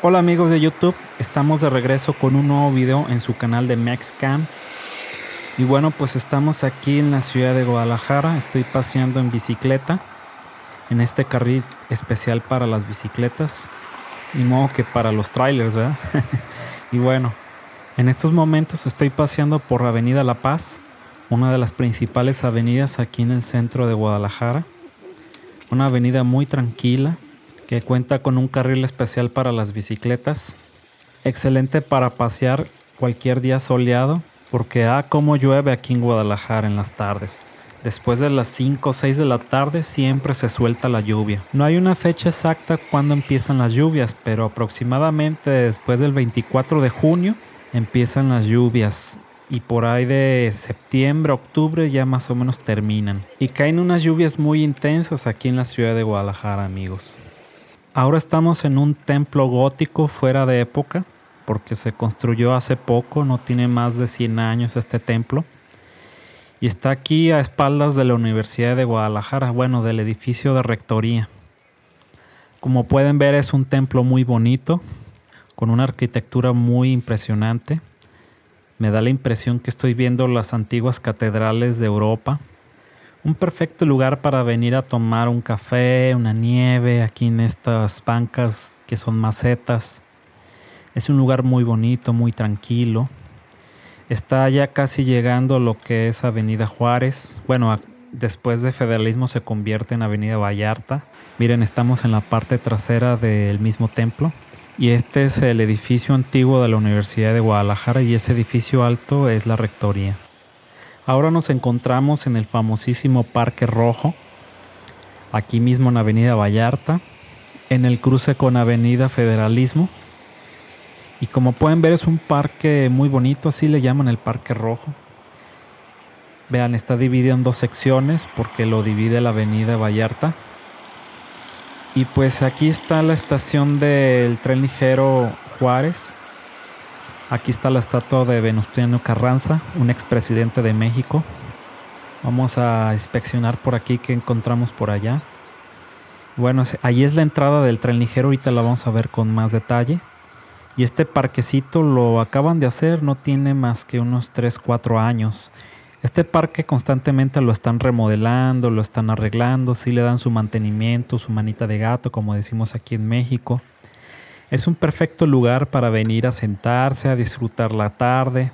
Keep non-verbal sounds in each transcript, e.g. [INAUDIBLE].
Hola amigos de YouTube, estamos de regreso con un nuevo video en su canal de MexCam. Y bueno, pues estamos aquí en la ciudad de Guadalajara, estoy paseando en bicicleta, en este carril especial para las bicicletas, ni modo que para los trailers, ¿verdad? [LAUGHS] y bueno, en estos momentos estoy paseando por Avenida La Paz, una de las principales avenidas aquí en el centro de Guadalajara. Una avenida muy tranquila, que cuenta con un carril especial para las bicicletas. Excelente para pasear cualquier día soleado, porque ah, como llueve aquí en Guadalajara en las tardes. Después de las 5 o 6 de la tarde siempre se suelta la lluvia. No hay una fecha exacta cuando empiezan las lluvias, pero aproximadamente después del 24 de junio empiezan las lluvias y por ahí de septiembre, octubre ya más o menos terminan. Y caen unas lluvias muy intensas aquí en la ciudad de Guadalajara, amigos. Ahora estamos en un templo gótico fuera de época, porque se construyó hace poco, no tiene más de 100 años este templo. Y está aquí a espaldas de la Universidad de Guadalajara, bueno, del edificio de rectoría. Como pueden ver es un templo muy bonito, con una arquitectura muy impresionante. Me da la impresión que estoy viendo las antiguas catedrales de Europa un perfecto lugar para venir a tomar un café, una nieve, aquí en estas bancas que son macetas. Es un lugar muy bonito, muy tranquilo. Está ya casi llegando lo que es Avenida Juárez. Bueno, después de Federalismo se convierte en Avenida Vallarta. Miren, estamos en la parte trasera del mismo templo. Y este es el edificio antiguo de la Universidad de Guadalajara y ese edificio alto es la rectoría. Ahora nos encontramos en el famosísimo Parque Rojo, aquí mismo en Avenida Vallarta, en el cruce con Avenida Federalismo. Y como pueden ver es un parque muy bonito, así le llaman el Parque Rojo. Vean, está dividido en dos secciones porque lo divide la Avenida Vallarta. Y pues aquí está la estación del tren ligero Juárez, Aquí está la estatua de Venustiano Carranza, un expresidente de México. Vamos a inspeccionar por aquí qué encontramos por allá. Bueno, ahí es la entrada del tren ligero, ahorita la vamos a ver con más detalle. Y este parquecito lo acaban de hacer, no tiene más que unos 3, 4 años. Este parque constantemente lo están remodelando, lo están arreglando, sí le dan su mantenimiento, su manita de gato, como decimos aquí en México. Es un perfecto lugar para venir a sentarse, a disfrutar la tarde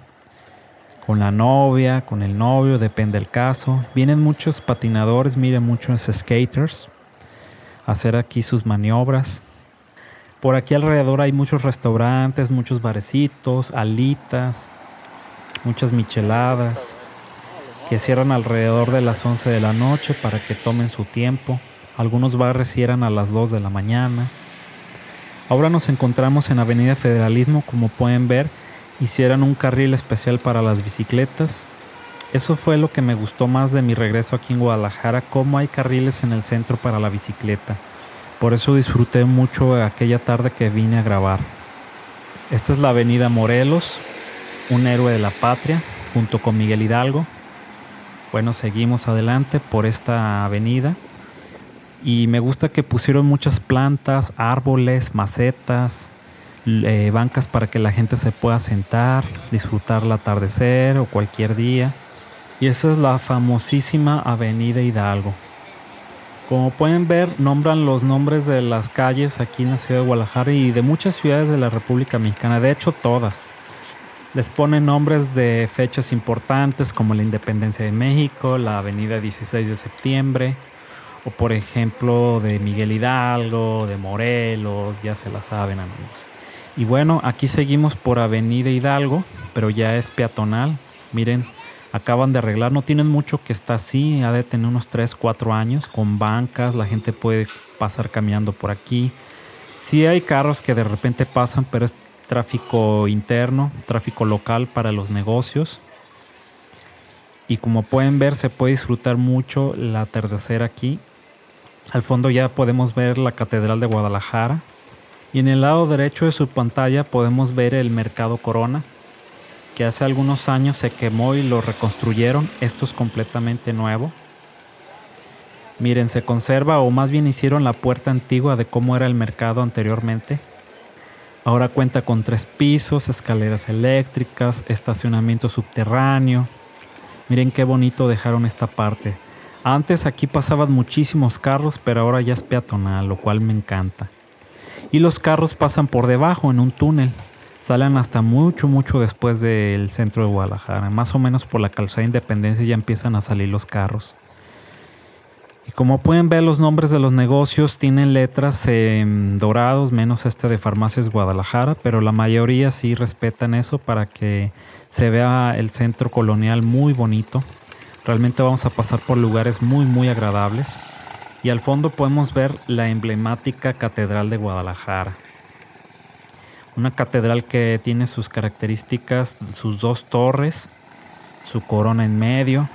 con la novia, con el novio, depende del caso. Vienen muchos patinadores, miren muchos skaters a hacer aquí sus maniobras. Por aquí alrededor hay muchos restaurantes, muchos barecitos, alitas, muchas micheladas que cierran alrededor de las 11 de la noche para que tomen su tiempo. Algunos bares cierran a las 2 de la mañana. Ahora nos encontramos en Avenida Federalismo, como pueden ver, hicieron un carril especial para las bicicletas. Eso fue lo que me gustó más de mi regreso aquí en Guadalajara, cómo hay carriles en el centro para la bicicleta. Por eso disfruté mucho aquella tarde que vine a grabar. Esta es la Avenida Morelos, un héroe de la patria, junto con Miguel Hidalgo. Bueno, seguimos adelante por esta avenida y me gusta que pusieron muchas plantas, árboles, macetas, eh, bancas para que la gente se pueda sentar, disfrutar el atardecer o cualquier día. Y esa es la famosísima Avenida Hidalgo. Como pueden ver, nombran los nombres de las calles aquí en la ciudad de Guadalajara y de muchas ciudades de la República Mexicana, de hecho todas. Les ponen nombres de fechas importantes como la Independencia de México, la Avenida 16 de septiembre, o por ejemplo de Miguel Hidalgo, de Morelos, ya se la saben amigos. Y bueno, aquí seguimos por Avenida Hidalgo, pero ya es peatonal. Miren, acaban de arreglar, no tienen mucho que está así, ha de tener unos 3, 4 años, con bancas, la gente puede pasar caminando por aquí. Sí hay carros que de repente pasan, pero es tráfico interno, tráfico local para los negocios. Y como pueden ver, se puede disfrutar mucho la atardecer aquí al fondo ya podemos ver la Catedral de Guadalajara. Y en el lado derecho de su pantalla podemos ver el Mercado Corona, que hace algunos años se quemó y lo reconstruyeron. Esto es completamente nuevo. Miren, se conserva o más bien hicieron la puerta antigua de cómo era el mercado anteriormente. Ahora cuenta con tres pisos, escaleras eléctricas, estacionamiento subterráneo. Miren qué bonito dejaron esta parte. Antes aquí pasaban muchísimos carros, pero ahora ya es peatonal, lo cual me encanta. Y los carros pasan por debajo en un túnel. Salen hasta mucho, mucho después del centro de Guadalajara. Más o menos por la calzada Independencia ya empiezan a salir los carros. Y como pueden ver los nombres de los negocios tienen letras dorados, menos este de Farmacias Guadalajara, pero la mayoría sí respetan eso para que se vea el centro colonial muy bonito. Realmente vamos a pasar por lugares muy muy agradables. Y al fondo podemos ver la emblemática Catedral de Guadalajara. Una catedral que tiene sus características, sus dos torres, su corona en medio,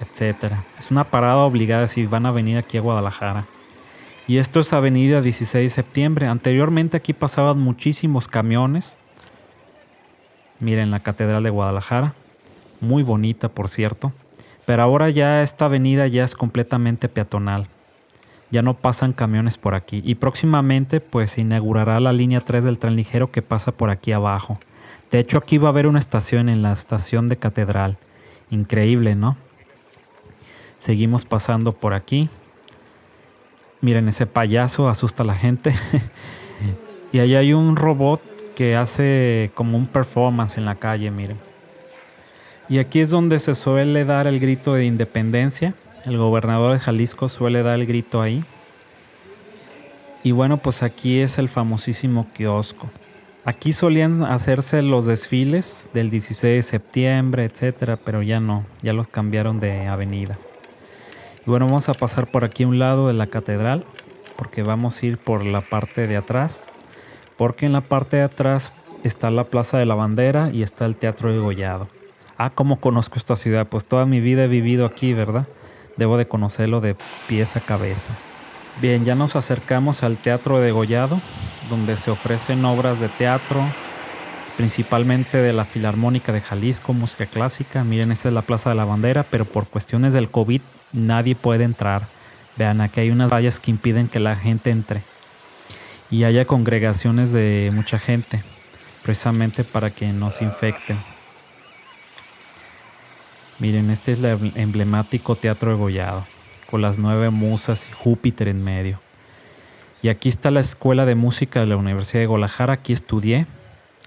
etcétera. Es una parada obligada si van a venir aquí a Guadalajara. Y esto es Avenida 16 de Septiembre. Anteriormente aquí pasaban muchísimos camiones. Miren la Catedral de Guadalajara. Muy bonita, por cierto. Pero ahora ya esta avenida ya es completamente peatonal. Ya no pasan camiones por aquí. Y próximamente pues se inaugurará la línea 3 del tren ligero que pasa por aquí abajo. De hecho aquí va a haber una estación en la estación de Catedral. Increíble, ¿no? Seguimos pasando por aquí. Miren, ese payaso asusta a la gente. [LAUGHS] y allá hay un robot que hace como un performance en la calle, miren. Y aquí es donde se suele dar el grito de independencia. El gobernador de Jalisco suele dar el grito ahí. Y bueno, pues aquí es el famosísimo kiosco. Aquí solían hacerse los desfiles del 16 de septiembre, etcétera, pero ya no, ya los cambiaron de avenida. Y bueno, vamos a pasar por aquí a un lado de la catedral, porque vamos a ir por la parte de atrás, porque en la parte de atrás está la Plaza de la Bandera y está el Teatro de Gollado. Ah, ¿cómo conozco esta ciudad? Pues toda mi vida he vivido aquí, ¿verdad? Debo de conocerlo de pies a cabeza. Bien, ya nos acercamos al Teatro de Gollado, donde se ofrecen obras de teatro, principalmente de la Filarmónica de Jalisco, música clásica. Miren, esta es la Plaza de la Bandera, pero por cuestiones del COVID nadie puede entrar. Vean, aquí hay unas vallas que impiden que la gente entre y haya congregaciones de mucha gente, precisamente para que no se infecten. Miren, este es el emblemático Teatro de Gollado, con las nueve musas y Júpiter en medio. Y aquí está la Escuela de Música de la Universidad de Guadalajara, aquí estudié.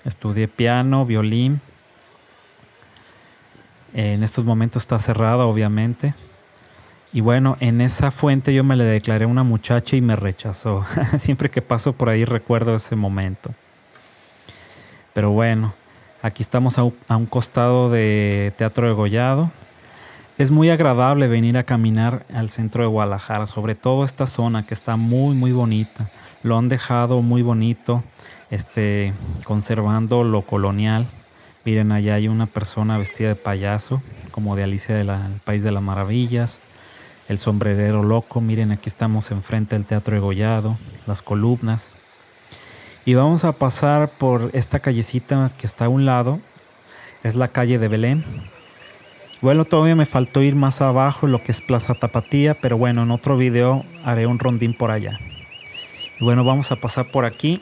Estudié piano, violín. En estos momentos está cerrada, obviamente. Y bueno, en esa fuente yo me le declaré a una muchacha y me rechazó. [LAUGHS] Siempre que paso por ahí recuerdo ese momento. Pero bueno, aquí estamos a un, costado de Teatro de Gollado. Es muy agradable venir a caminar al centro de Guadalajara, sobre todo esta zona que está muy muy bonita. Lo han dejado muy bonito, este, conservando lo colonial. Miren, allá hay una persona vestida de payaso, como de Alicia del País de las Maravillas el sombrerero loco, miren aquí estamos enfrente del Teatro Egollado, las columnas. Y vamos a pasar por esta callecita que está a un lado, es la calle de Belén. Bueno, todavía me faltó ir más abajo, lo que es Plaza Tapatía, pero bueno, en otro video haré un rondín por allá. Y bueno, vamos a pasar por aquí.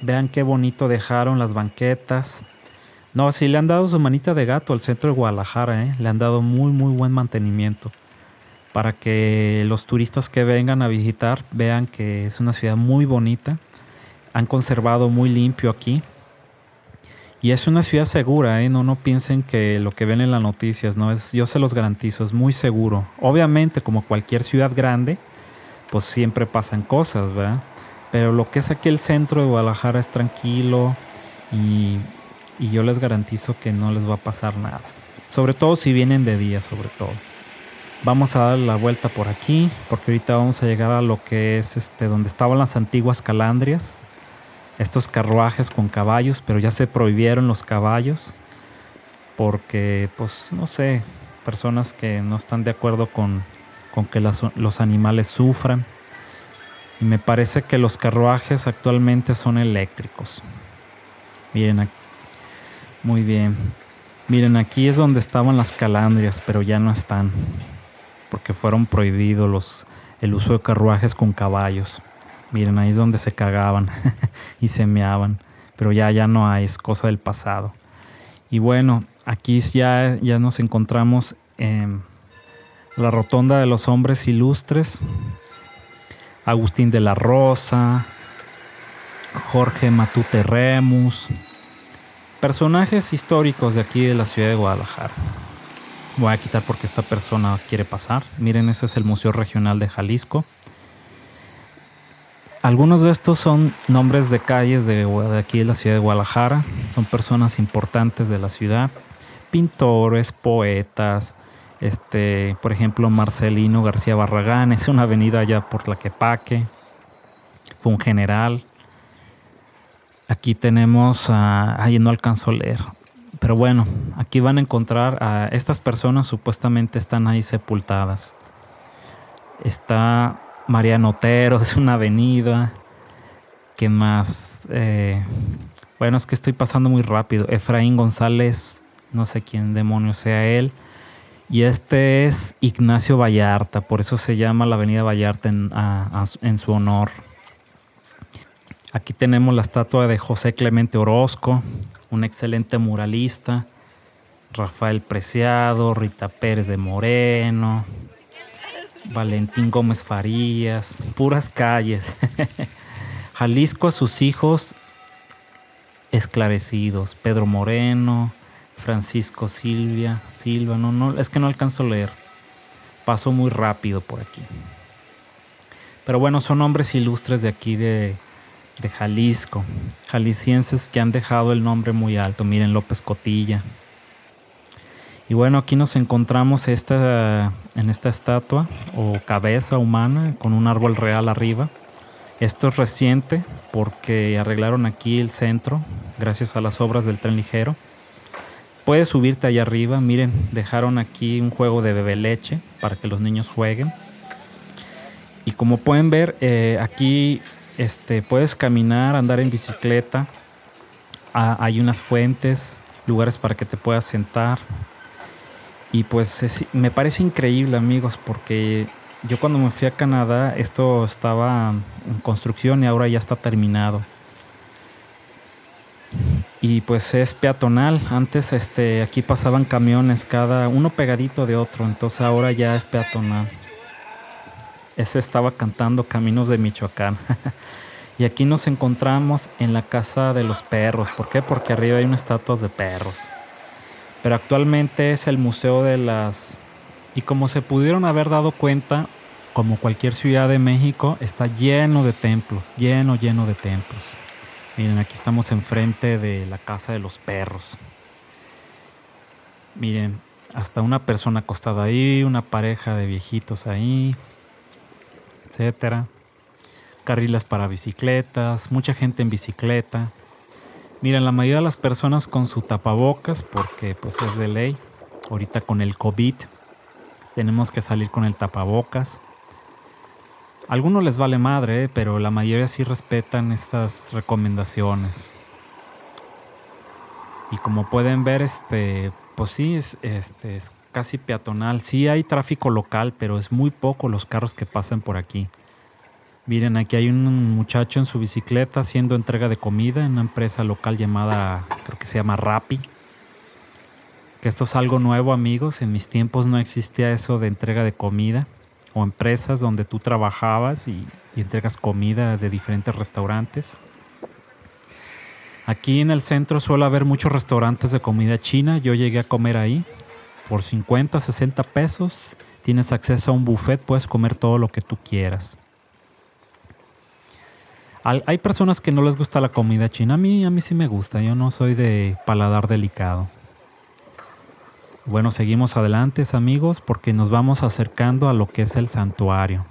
Vean qué bonito dejaron las banquetas. No, sí le han dado su manita de gato al centro de Guadalajara, ¿eh? le han dado muy, muy buen mantenimiento para que los turistas que vengan a visitar vean que es una ciudad muy bonita. Han conservado muy limpio aquí. Y es una ciudad segura, ¿eh? no, no piensen que lo que ven en las noticias, no es, yo se los garantizo, es muy seguro. Obviamente, como cualquier ciudad grande, pues siempre pasan cosas, ¿verdad? Pero lo que es aquí el centro de Guadalajara es tranquilo y, y yo les garantizo que no les va a pasar nada. Sobre todo si vienen de día, sobre todo. Vamos a dar la vuelta por aquí, porque ahorita vamos a llegar a lo que es este donde estaban las antiguas calandrias. Estos carruajes con caballos, pero ya se prohibieron los caballos porque pues no sé, personas que no están de acuerdo con, con que los animales sufran. Y me parece que los carruajes actualmente son eléctricos. Miren, muy bien. Miren, aquí es donde estaban las calandrias, pero ya no están, porque fueron prohibidos los, el uso de carruajes con caballos. Miren, ahí es donde se cagaban [LAUGHS] y se meaban. Pero ya, ya no hay, es cosa del pasado. Y bueno, aquí ya, ya nos encontramos en la rotonda de los hombres ilustres. Agustín de la Rosa, Jorge Matute Remus, personajes históricos de aquí de la ciudad de Guadalajara. Voy a quitar porque esta persona quiere pasar. Miren, ese es el Museo Regional de Jalisco. Algunos de estos son nombres de calles de, aquí de la ciudad de Guadalajara. Son personas importantes de la ciudad. Pintores, poetas. Este, por ejemplo, Marcelino García Barragán. Es una avenida allá por la Quepaque. Fue un general. Aquí tenemos, ahí no alcanzo a leer, pero bueno, aquí van a encontrar a estas personas supuestamente están ahí sepultadas. Está Mariano Otero, [LAUGHS] es una avenida. ¿Qué más? Eh, bueno, es que estoy pasando muy rápido. Efraín González, no sé quién demonio sea él. Y este es Ignacio Vallarta, por eso se llama la Avenida Vallarta en su honor. Aquí tenemos la estatua de José Clemente Orozco, un excelente muralista. Rafael Preciado, Rita Pérez de Moreno, Valentín Gómez Farías, puras calles. [LAUGHS] Jalisco a sus hijos esclarecidos, Pedro Moreno, Francisco Silvia, Silva, no, es que no alcanzo a leer. Paso muy rápido por aquí. Pero bueno, son hombres ilustres de aquí de, de Jalisco, jaliscienses que han dejado el nombre muy alto. Miren López Cotilla. Y bueno, aquí nos encontramos esta, en esta estatua o cabeza humana con un árbol real arriba. Esto es reciente porque arreglaron aquí el centro gracias a las obras del tren ligero. Puedes subirte allá arriba. Miren, dejaron aquí un juego de bebé leche para que los niños jueguen. Y como pueden ver, eh, aquí este, puedes caminar, andar en bicicleta. Ah, hay unas fuentes, lugares para que te puedas sentar. Y pues me parece increíble, amigos, porque yo cuando me fui a Canadá, esto estaba en construcción y ahora ya está terminado. Y pues es peatonal. Antes este, aquí pasaban camiones, cada uno pegadito de otro. Entonces ahora ya es peatonal. Ese estaba cantando Caminos de Michoacán. [LAUGHS] y aquí nos encontramos en la casa de los perros. ¿Por qué? Porque arriba hay unas estatuas de perros. Pero actualmente es el Museo de las... Y como se pudieron haber dado cuenta, como cualquier ciudad de México, está lleno de templos, lleno, lleno de templos. Miren, aquí estamos enfrente de la casa de los perros. Miren, hasta una persona acostada ahí, una pareja de viejitos ahí etcétera. Carriles para bicicletas, mucha gente en bicicleta. Miren, la mayoría de las personas con su tapabocas, porque pues es de ley. Ahorita con el COVID tenemos que salir con el tapabocas. A algunos les vale madre, pero la mayoría sí respetan estas recomendaciones. Y como pueden ver, este, pues sí, es, este, es casi peatonal. Sí hay tráfico local, pero es muy poco los carros que pasan por aquí. Miren, aquí hay un muchacho en su bicicleta haciendo entrega de comida en una empresa local llamada, creo que se llama Rappi. Que esto es algo nuevo, amigos. En mis tiempos no existía eso de entrega de comida o empresas donde tú trabajabas y, y entregas comida de diferentes restaurantes. Aquí en el centro suele haber muchos restaurantes de comida china. Yo llegué a comer ahí por 50, 60 pesos tienes acceso a un buffet, puedes comer todo lo que tú quieras. Hay personas que no les gusta la comida china. A mí, a mí sí me gusta. Yo no soy de paladar delicado. Bueno, seguimos adelante, amigos, porque nos vamos acercando a lo que es el santuario.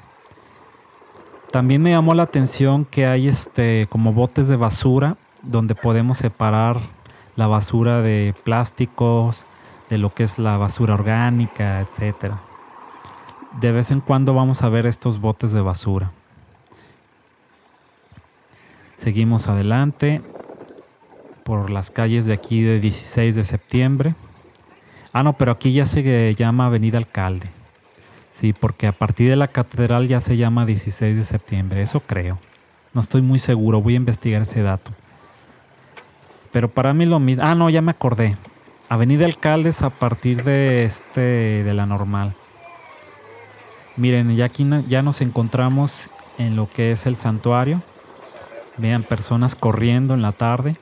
También me llamó la atención que hay este como botes de basura donde podemos separar la basura de plásticos, de lo que es la basura orgánica, etcétera. De vez en cuando vamos a ver estos botes de basura. Seguimos adelante por las calles de aquí de 16 de septiembre. Ah, no, pero aquí ya se llama Avenida Alcalde. Sí, porque a partir de la catedral ya se llama 16 de septiembre, eso creo. No estoy muy seguro, voy a investigar ese dato. Pero para mí lo mismo. Ah, no, ya me acordé. Avenida Alcaldes a partir de este de la normal. Miren, ya aquí ya nos encontramos en lo que es el santuario. Vean personas corriendo en la tarde.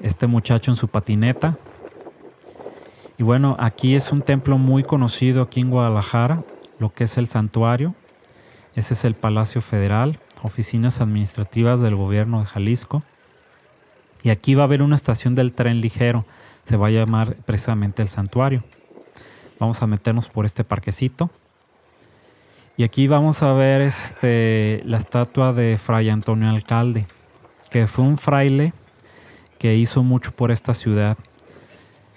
Este muchacho en su patineta. Y bueno, aquí es un templo muy conocido aquí en Guadalajara, lo que es el santuario. Ese es el Palacio Federal, oficinas administrativas del gobierno de Jalisco. Y aquí va a haber una estación del tren ligero, se va a llamar precisamente el santuario. Vamos a meternos por este parquecito. Y aquí vamos a ver este, la estatua de Fray Antonio Alcalde, que fue un fraile que hizo mucho por esta ciudad.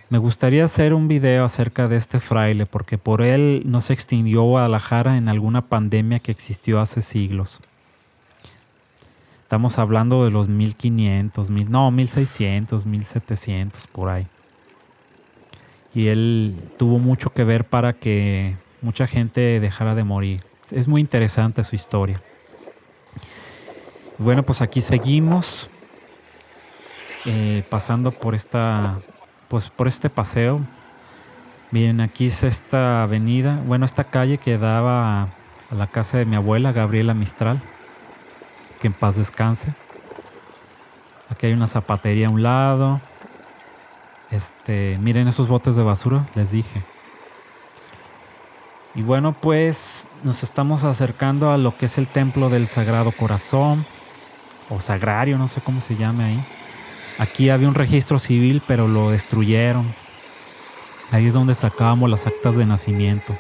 Me gustaría hacer un video acerca de este fraile porque por él no se extinguió Guadalajara en alguna pandemia que existió hace siglos. Estamos hablando de los 1500, mil, no, 1600, 1700 por ahí. Y él tuvo mucho que ver para que mucha gente dejara de morir. Es muy interesante su historia. Bueno, pues aquí seguimos eh, pasando por esta pues por este paseo. Miren, aquí es esta avenida, bueno, esta calle que daba a, la casa de mi abuela, Gabriela Mistral, que en paz descanse. Aquí hay una zapatería a un lado. Este, miren esos botes de basura, les dije. Y bueno, pues nos estamos acercando a lo que es el templo del Sagrado Corazón, o Sagrario, no sé cómo se llame ahí. Aquí había un registro civil, pero lo destruyeron. Ahí es donde sacábamos las actas de nacimiento.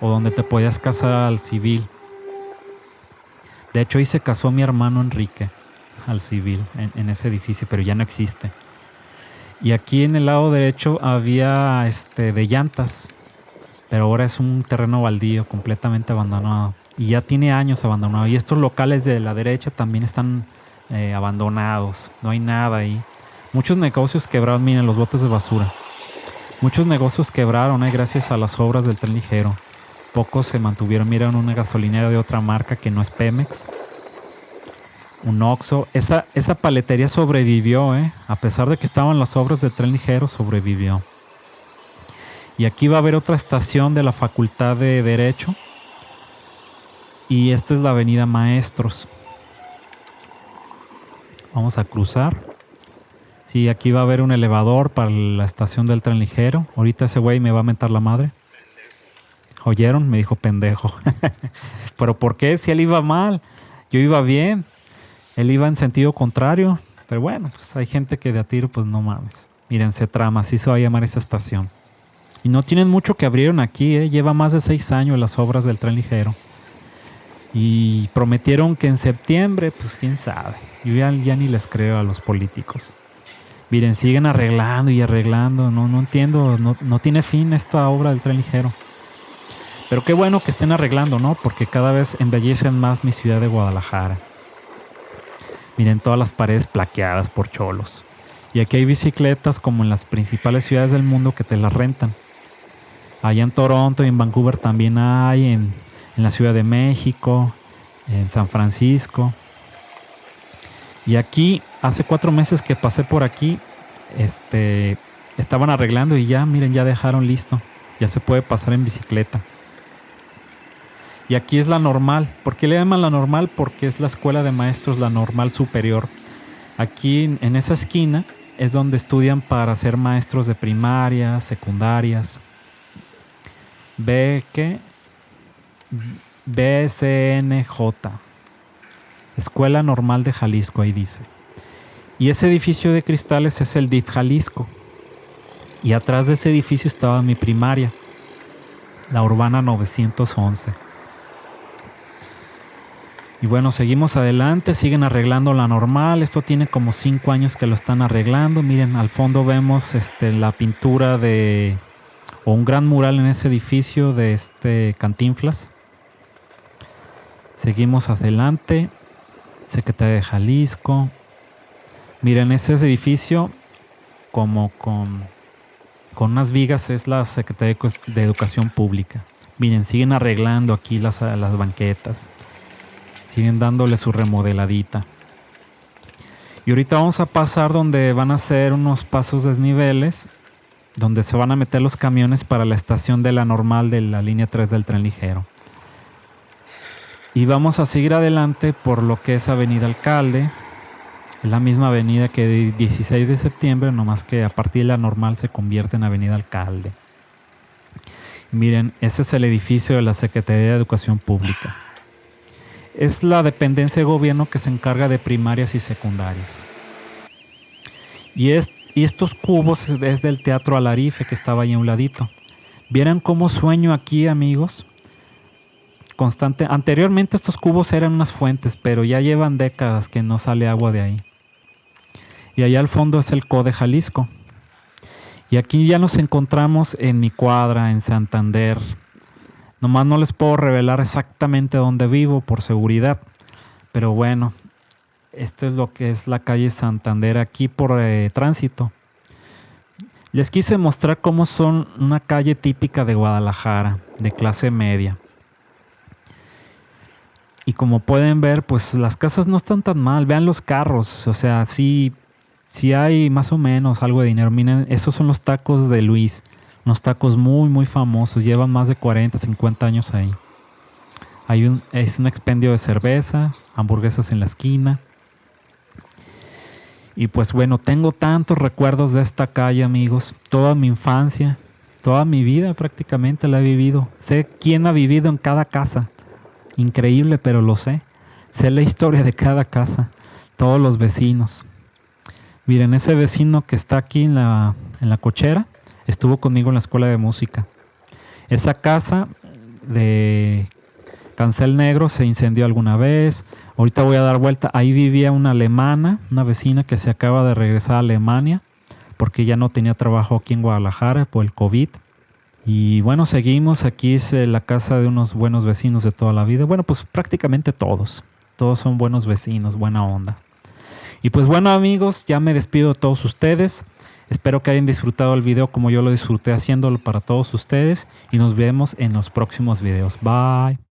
O donde te podías casar al civil. De hecho, ahí se casó mi hermano Enrique al civil, en, ese edificio, pero ya no existe. Y aquí en el lado derecho había este de llantas, pero ahora es un terreno baldío, completamente abandonado. Y ya tiene años abandonado. Y estos locales de la derecha también están eh, abandonados, no hay nada ahí. Muchos negocios quebraron, miren los botes de basura. Muchos negocios quebraron eh, gracias a las obras del tren ligero. Pocos se mantuvieron, miren una gasolinera de otra marca que no es Pemex. Un Oxxo. Esa, esa paletería sobrevivió, eh, a pesar de que estaban las obras del tren ligero, sobrevivió. Y aquí va a haber otra estación de la Facultad de Derecho. Y esta es la Avenida Maestros. Vamos a cruzar. Sí, aquí va a haber un elevador para la estación del tren ligero. Ahorita ese güey me va a mentar la madre. ¿Oyeron? Me dijo pendejo. [LAUGHS] Pero ¿por qué? Si él iba mal. Yo iba bien. Él iba en sentido contrario. Pero bueno, pues hay gente que de a tiro, pues no mames. Miren, se trama, así se va a llamar esa estación. Y no tienen mucho que abrieron aquí, ¿eh? lleva más de seis años las obras del tren ligero. Y prometieron que en septiembre, pues quién sabe. Yo ya, ni les creo a los políticos. Miren, siguen arreglando y arreglando. No, no entiendo, no, no tiene fin esta obra del tren ligero. Pero qué bueno que estén arreglando, ¿no? Porque cada vez embellecen más mi ciudad de Guadalajara. Miren todas las paredes plaqueadas por cholos. Y aquí hay bicicletas como en las principales ciudades del mundo que te las rentan. Allá en Toronto y en Vancouver también hay, en en la Ciudad de México, en San Francisco. Y aquí, hace cuatro meses que pasé por aquí, este, estaban arreglando y ya, miren, ya dejaron listo. Ya se puede pasar en bicicleta. Y aquí es la normal. ¿Por qué le llaman la normal? Porque es la escuela de maestros, la normal superior. Aquí en esa esquina es donde estudian para ser maestros de primaria, secundarias. Que BCNJ, Escuela Normal de Jalisco, ahí dice. Y ese edificio de cristales es el DIF Jalisco. Y atrás de ese edificio estaba mi primaria, la Urbana 911. Y bueno, seguimos adelante, siguen arreglando la normal. Esto tiene como cinco años que lo están arreglando. Miren, al fondo vemos este, la pintura de, o un gran mural en ese edificio de este Cantinflas. Seguimos adelante. Secretaría de Jalisco. Miren, ese edificio, como con, con unas vigas, es la Secretaría de Educación Pública. Miren, siguen arreglando aquí las, las banquetas. Siguen dándole su remodeladita. Y ahorita vamos a pasar donde van a hacer unos pasos desniveles, donde se van a meter los camiones para la estación de la normal de la línea 3 del tren ligero. Y vamos a seguir adelante por lo que es Avenida Alcalde, es la misma avenida que 16 de septiembre, nomás que a partir de la normal se convierte en Avenida Alcalde. miren, ese es el edificio de la Secretaría de Educación Pública es la dependencia de gobierno que se encarga de primarias y secundarias. Y, estos cubos es del Teatro Alarife que estaba ahí a un ladito. Vieran cómo sueño aquí, amigos. Constante. Anteriormente estos cubos eran unas fuentes, pero ya llevan décadas que no sale agua de ahí. Y allá al fondo es el CODE Jalisco. Y aquí ya nos encontramos en mi cuadra, en Santander, Nomás no les puedo revelar exactamente dónde vivo por seguridad. Pero bueno, esto es lo que es la calle Santander aquí por eh, tránsito. Les quise mostrar cómo son una calle típica de Guadalajara, de clase media. Y como pueden ver, pues las casas no están tan mal. Vean los carros. O sea, sí, sí hay más o menos algo de dinero. Miren, esos son los tacos de Luis. Unos tacos muy, muy famosos. Llevan más de 40, 50 años ahí. Hay un, es un expendio de cerveza, hamburguesas en la esquina. Y pues bueno, tengo tantos recuerdos de esta calle, amigos. Toda mi infancia, toda mi vida prácticamente la he vivido. Sé quién ha vivido en cada casa. Increíble, pero lo sé. Sé la historia de cada casa, todos los vecinos. Miren, ese vecino que está aquí en la, en la cochera, estuvo conmigo en la escuela de música. Esa casa de Cancel Negro se incendió alguna vez. Ahorita voy a dar vuelta. Ahí vivía una alemana, una vecina que se acaba de regresar a Alemania porque ya no tenía trabajo aquí en Guadalajara por el COVID. Y bueno, seguimos. Aquí es eh, la casa de unos buenos vecinos de toda la vida. Bueno, pues prácticamente todos. Todos son buenos vecinos, buena onda. Y pues bueno amigos, ya me despido de todos ustedes. Espero que hayan disfrutado el video como yo lo disfruté haciéndolo para todos ustedes y nos vemos en los próximos videos. Bye.